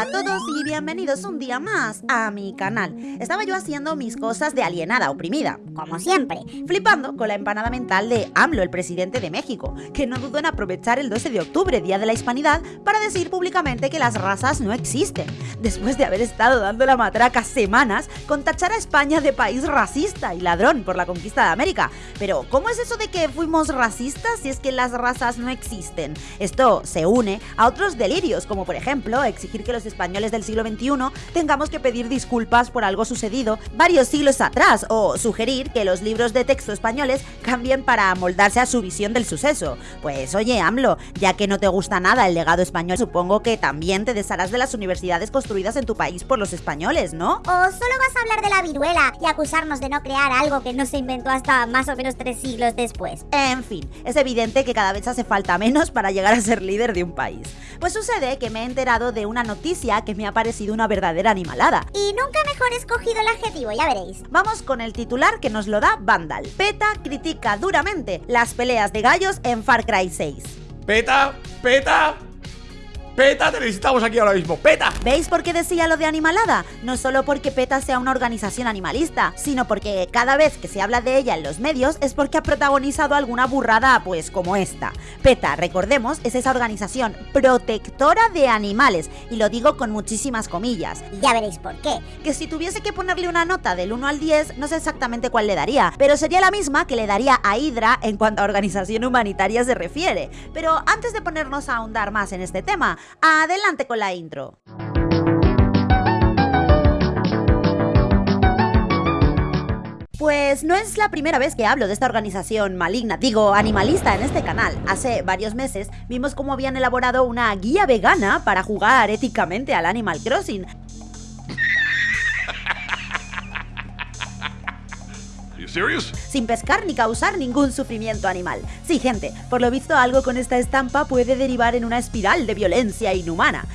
Hola a todos y bienvenidos un día más a mi canal. Estaba yo haciendo mis cosas de alienada oprimida, como siempre, flipando con la empanada mental de AMLO, el presidente de México, que no dudó en aprovechar el 12 de octubre, Día de la Hispanidad, para decir públicamente que las razas no existen, después de haber estado dando la matraca semanas con tachar a España de país racista y ladrón por la conquista de América. Pero, ¿cómo es eso de que fuimos racistas si es que las razas no existen? Esto se une a otros delirios, como por ejemplo exigir que los españoles del siglo XXI tengamos que pedir disculpas por algo sucedido varios siglos atrás, o sugerir que los libros de texto españoles cambien para amoldarse a su visión del suceso. Pues oye, AMLO, ya que no te gusta nada el legado español, supongo que también te desharás de las universidades construidas en tu país por los españoles, ¿no? ¿O solo vas a hablar de la viruela y acusarnos de no crear algo que no se inventó hasta más o menos tres siglos después? En fin, es evidente que cada vez hace falta menos para llegar a ser líder de un país. Pues sucede que me he enterado de una noticia que me ha parecido una verdadera animalada. Y nunca mejor escogido el adjetivo, ya veréis. Vamos con el titular que nos lo da Vandal. PETA critica duramente las peleas de gallos en Far Cry 6. ¡Peta! ¡Peta! ¡Peta! Te necesitamos aquí ahora mismo. ¡Peta! ¿Veis por qué decía lo de animalada? No solo porque PETA sea una organización animalista, sino porque cada vez que se habla de ella en los medios es porque ha protagonizado alguna burrada pues como esta. PETA, recordemos, es esa organización protectora de animales, y lo digo con muchísimas comillas. Ya veréis por qué. Que si tuviese que ponerle una nota del 1 al 10, no sé exactamente cuál le daría, pero sería la misma que le daría a Hydra en cuanto a organización humanitaria se refiere. Pero antes de ponernos a ahondar más en este tema, Adelante con la intro. Pues no es la primera vez que hablo de esta organización maligna, digo animalista en este canal. Hace varios meses vimos cómo habían elaborado una guía vegana para jugar éticamente al Animal Crossing. Sin pescar ni causar ningún sufrimiento animal. Sí, gente, por lo visto algo con esta estampa puede derivar en una espiral de violencia inhumana.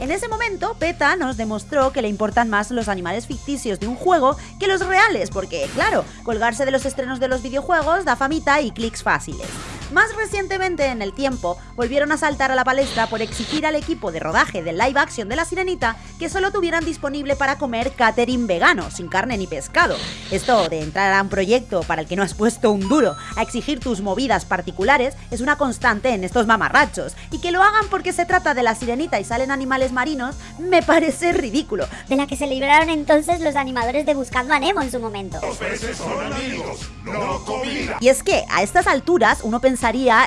En ese momento, PETA nos demostró que le importan más los animales ficticios de un juego que los reales, porque, claro, colgarse de los estrenos de los videojuegos da famita y clics fáciles. Más recientemente en el tiempo, volvieron a saltar a la palestra por exigir al equipo de rodaje del live action de La Sirenita que solo tuvieran disponible para comer catering vegano, sin carne ni pescado. Esto de entrar a un proyecto para el que no has puesto un duro a exigir tus movidas particulares es una constante en estos mamarrachos, y que lo hagan porque se trata de La Sirenita y salen animales marinos me parece ridículo. De la que se libraron entonces los animadores de Buscando a Nemo en su momento. Los peces son amigos, no comida. Y es que a estas alturas uno pensaría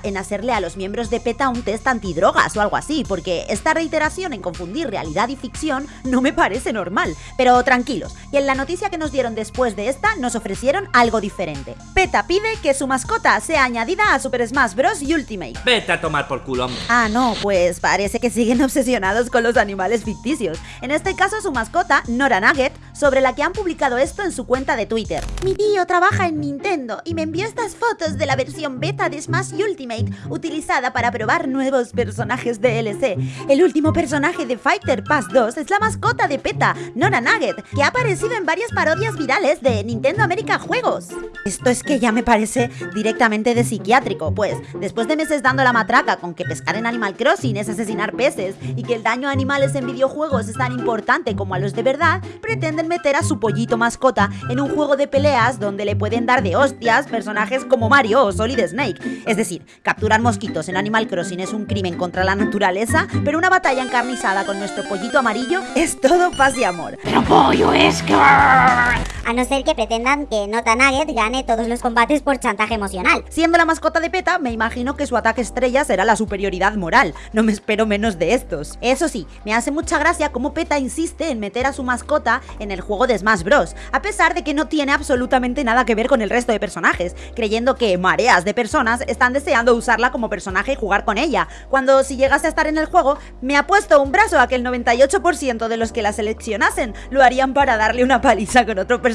en hacerle a los miembros de PETA un test antidrogas o algo así, porque esta reiteración en confundir realidad y ficción no me parece normal. Pero tranquilos, y en la noticia que nos dieron después de esta nos ofrecieron algo diferente. PETA pide que su mascota sea añadida a Super Smash Bros. Ultimate. Vete a tomar por culo. Ah, no, pues parece que siguen obsesionados con los animales ficticios. En este caso su mascota, Nora Nugget, sobre la que han publicado esto en su cuenta de Twitter. Mi tío trabaja en Nintendo y me envió estas fotos de la versión beta de Smash Ultimate, utilizada para probar nuevos personajes DLC. El último personaje de Fighter Pass 2 es la mascota de PETA, Nora Nugget, que ha aparecido en varias parodias virales de Nintendo América Juegos. Esto es que ya me parece directamente de psiquiátrico, pues después de meses dando la matraca con que pescar en Animal Crossing es asesinar peces y que el daño a animales en videojuegos es tan importante como a los de verdad, pretenden meter a su pollito mascota en un juego de peleas donde le pueden dar de hostias personajes como Mario o Solid Snake. Es decir, capturar mosquitos en Animal Crossing es un crimen contra la naturaleza, pero una batalla encarnizada con nuestro pollito amarillo es todo paz y amor. Pero pollo es que... A no ser que pretendan que Nota Nugget gane todos los combates por chantaje emocional. Siendo la mascota de PETA, me imagino que su ataque estrella será la superioridad moral. No me espero menos de estos. Eso sí, me hace mucha gracia cómo PETA insiste en meter a su mascota en el juego de Smash Bros, a pesar de que no tiene absolutamente nada que ver con el resto de personajes, creyendo que mareas de personas están deseando usarla como personaje y jugar con ella, cuando si llegase a estar en el juego, me ha puesto un brazo a que el 98% de los que la seleccionasen lo harían para darle una paliza con otro personaje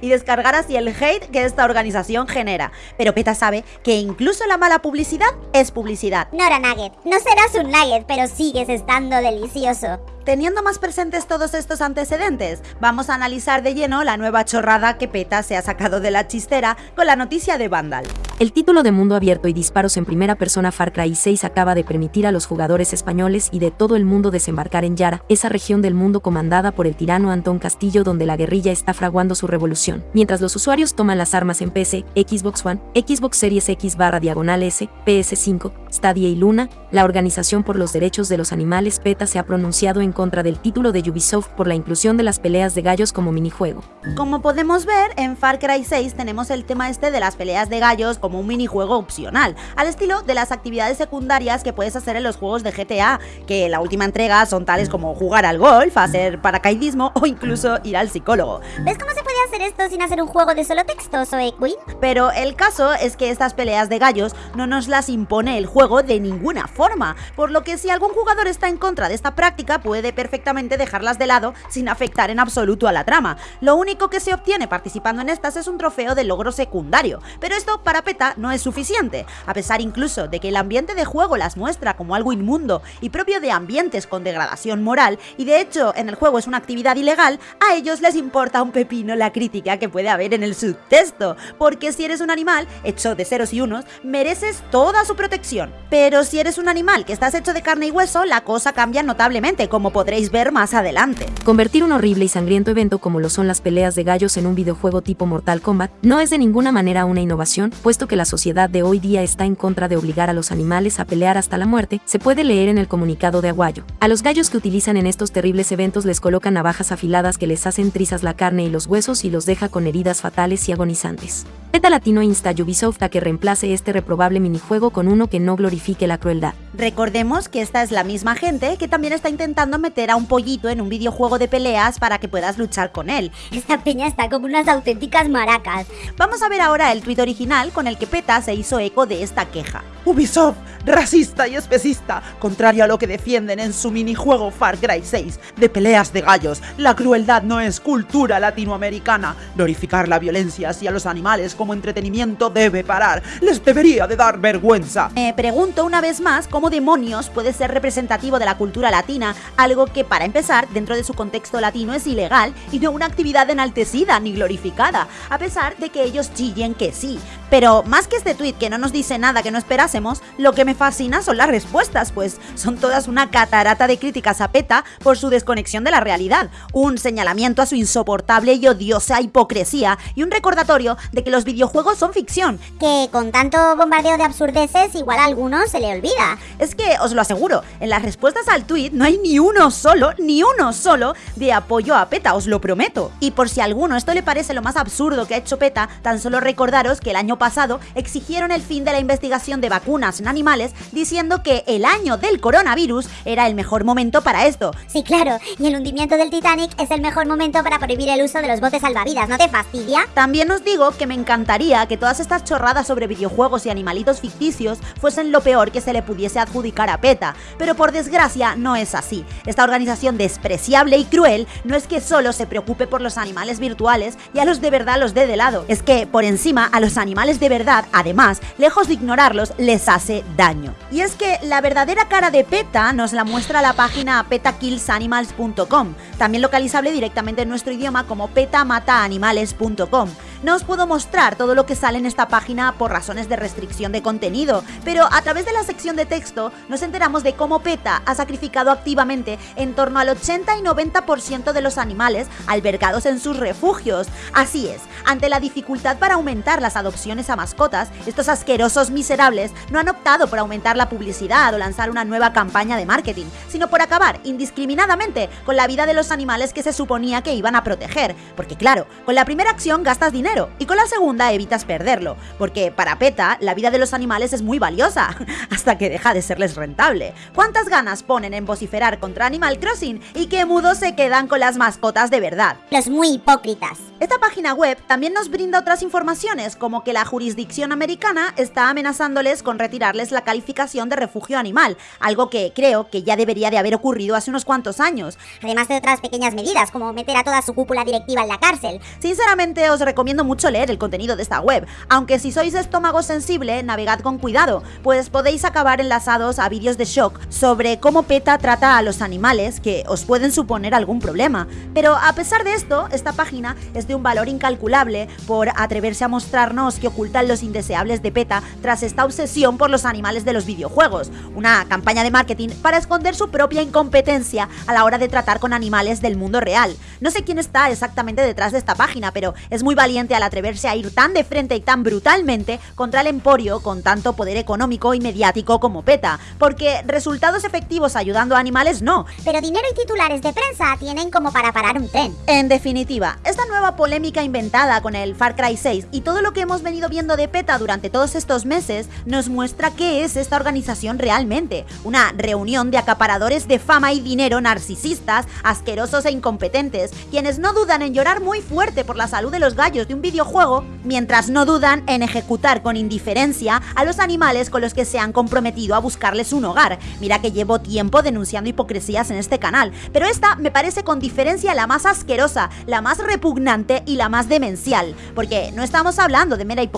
y descargar así el hate que esta organización genera. Pero PETA sabe que incluso la mala publicidad es publicidad. Nora Nugget, no serás un nugget, pero sigues estando delicioso. Teniendo más presentes todos estos antecedentes, vamos a analizar de lleno la nueva chorrada que PETA se ha sacado de la chistera con la noticia de Vandal. El título de mundo abierto y disparos en primera persona Far Cry 6 acaba de permitir a los jugadores españoles y de todo el mundo desembarcar en Yara, esa región del mundo comandada por el tirano Antón Castillo donde la guerrilla está fraguando su revolución, mientras los usuarios toman las armas en PC, Xbox One, Xbox Series X barra diagonal S, PS5, Stadia y Luna, la Organización por los Derechos de los Animales PETA se ha pronunciado en contra del título de Ubisoft por la inclusión de las peleas de gallos como minijuego. Como podemos ver, en Far Cry 6 tenemos el tema este de las peleas de gallos como un minijuego opcional, al estilo de las actividades secundarias que puedes hacer en los juegos de GTA, que la última entrega son tales como jugar al golf, hacer paracaidismo o incluso ir al psicólogo. ¿Ves cómo puede hacer esto sin hacer un juego de solo texto, Zoe Queen? Pero el caso es que estas peleas de gallos no nos las impone el juego de ninguna forma, por lo que si algún jugador está en contra de esta práctica puede perfectamente dejarlas de lado sin afectar en absoluto a la trama. Lo único que se obtiene participando en estas es un trofeo de logro secundario, pero esto para PETA no es suficiente, a pesar incluso de que el ambiente de juego las muestra como algo inmundo y propio de ambientes con degradación moral, y de hecho en el juego es una actividad ilegal, a ellos les importa un pepino la crítica que puede haber en el subtexto, porque si eres un animal hecho de ceros y unos, mereces toda su protección. Pero si eres un animal que estás hecho de carne y hueso, la cosa cambia notablemente, como podréis ver más adelante. Convertir un horrible y sangriento evento como lo son las peleas de gallos en un videojuego tipo Mortal Kombat no es de ninguna manera una innovación, puesto que la sociedad de hoy día está en contra de obligar a los animales a pelear hasta la muerte, se puede leer en el comunicado de Aguayo. A los gallos que utilizan en estos terribles eventos les colocan navajas afiladas que les hacen trizas la carne y los huesos y los deja con heridas fatales y agonizantes. Beta Latino insta a Ubisoft a que reemplace este reprobable minijuego con uno que no glorifique la crueldad. Recordemos que esta es la misma gente que también está intentando meter a un pollito en un videojuego de peleas para que puedas luchar con él. Esta peña está como unas auténticas maracas. Vamos a ver ahora el tuit original con el que PETA se hizo eco de esta queja. Ubisoft, racista y especista, contrario a lo que defienden en su minijuego Far Cry 6 de peleas de gallos. La crueldad no es cultura latinoamericana. Glorificar la violencia hacia los animales como entretenimiento debe parar. Les debería de dar vergüenza. Me pregunto una vez más cómo demonios puede ser representativo de la cultura latina, algo que para empezar, dentro de su contexto latino es ilegal y no una actividad enaltecida ni glorificada, a pesar de que ellos chillen que sí. Pero más que este tweet que no nos dice nada que no esperásemos, lo que me fascina son las respuestas, pues son todas una catarata de críticas a PETA por su desconexión de la realidad, un señalamiento a su insoportable y odiosa hipocresía y un recordatorio de que los videojuegos son ficción. Que con tanto bombardeo de absurdeces igual a algunos se le olvida. Es que os lo aseguro, en las respuestas al tweet no hay ni uno solo, ni uno solo de apoyo a PETA, os lo prometo. Y por si a alguno esto le parece lo más absurdo que ha hecho PETA, tan solo recordaros que el año pasado exigieron el fin de la investigación de vacunas en animales diciendo que el año del coronavirus era el mejor momento para esto. Sí, claro, y el hundimiento del Titanic es el mejor momento para prohibir el uso de los botes salvavidas, ¿no te fastidia? También os digo que me encantaría que todas estas chorradas sobre videojuegos y animalitos ficticios fuesen lo peor que se le pudiese adjudicar a PETA, pero por desgracia no es así. Esta organización despreciable y cruel no es que solo se preocupe por los animales virtuales y a los de verdad los dé de lado, es que por encima a los animales de verdad, además, lejos de ignorarlos, les hace daño. Y es que la verdadera cara de PETA nos la muestra la página petakillsanimals.com, también localizable directamente en nuestro idioma como petamataanimales.com. No os puedo mostrar todo lo que sale en esta página por razones de restricción de contenido, pero a través de la sección de texto nos enteramos de cómo PETA ha sacrificado activamente en torno al 80 y 90% de los animales albergados en sus refugios. Así es, ante la dificultad para aumentar las adopciones a mascotas, estos asquerosos miserables no han optado por aumentar la publicidad o lanzar una nueva campaña de marketing, sino por acabar indiscriminadamente con la vida de los animales que se suponía que iban a proteger. Porque claro, con la primera acción gastas dinero y con la segunda evitas perderlo, porque para PETA la vida de los animales es muy valiosa, hasta que deja de serles rentable. ¿Cuántas ganas ponen en vociferar contra Animal Crossing y qué mudos se quedan con las mascotas de verdad? Los muy hipócritas. Esta página web también nos brinda otras informaciones, como que la jurisdicción americana está amenazándoles con retirarles la calificación de refugio animal, algo que creo que ya debería de haber ocurrido hace unos cuantos años. Además de otras pequeñas medidas, como meter a toda su cúpula directiva en la cárcel. Sinceramente os recomiendo mucho leer el contenido de esta web, aunque si sois estómago sensible, navegad con cuidado, pues podéis acabar enlazados a vídeos de shock sobre cómo PETA trata a los animales que os pueden suponer algún problema. Pero a pesar de esto, esta página es de un valor incalculable por atreverse a mostrarnos que ocultan los indeseables de PETA tras esta obsesión por los animales de los videojuegos, una campaña de marketing para esconder su propia incompetencia a la hora de tratar con animales del mundo real. No sé quién está exactamente detrás de esta página, pero es muy valiente al atreverse a ir tan de frente y tan brutalmente contra el emporio con tanto poder económico y mediático como PETA, porque resultados efectivos ayudando a animales no. Pero dinero y titulares de prensa tienen como para parar un tren. En definitiva, esta nueva polémica inventada con el Far Cry 6 y todo lo que hemos venido viendo de PETA durante todos estos meses nos muestra qué es esta organización realmente. Una reunión de acaparadores de fama y dinero narcisistas, asquerosos e incompetentes, quienes no dudan en llorar muy fuerte por la salud de los gallos de un videojuego, mientras no dudan en ejecutar con indiferencia a los animales con los que se han comprometido a buscarles un hogar. Mira que llevo tiempo denunciando hipocresías en este canal, pero esta me parece con diferencia la más asquerosa, la más repugnante y la más demencial, porque no estamos hablando de mera hipocresía,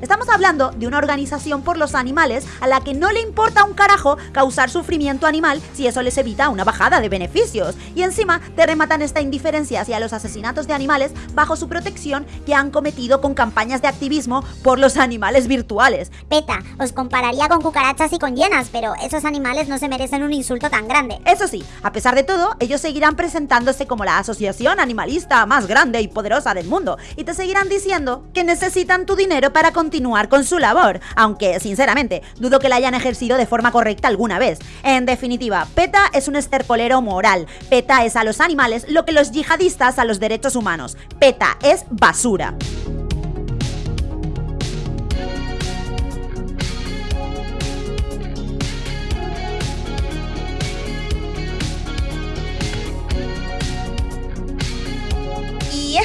estamos hablando de una organización por los animales a la que no le importa un carajo causar sufrimiento animal si eso les evita una bajada de beneficios, y encima te rematan esta indiferencia hacia los asesinatos de animales bajo su protección que han cometido con campañas de activismo por los animales virtuales. PETA, os compararía con cucarachas y con hienas, pero esos animales no se merecen un insulto tan grande. Eso sí, a pesar de todo, ellos seguirán presentándose como la asociación animalista más grande y poderosa del mundo, y te seguirán diciendo que necesitan tu dinero para continuar con su labor, aunque sinceramente dudo que la hayan ejercido de forma correcta alguna vez. En definitiva, PETA es un estercolero moral, PETA es a los animales lo que los yihadistas a los derechos humanos, PETA es basura.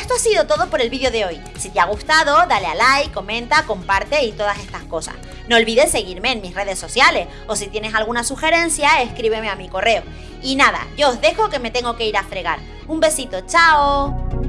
Esto ha sido todo por el vídeo de hoy. Si te ha gustado, dale a like, comenta, comparte y todas estas cosas. No olvides seguirme en mis redes sociales o si tienes alguna sugerencia, escríbeme a mi correo. Y nada, yo os dejo que me tengo que ir a fregar. Un besito, chao.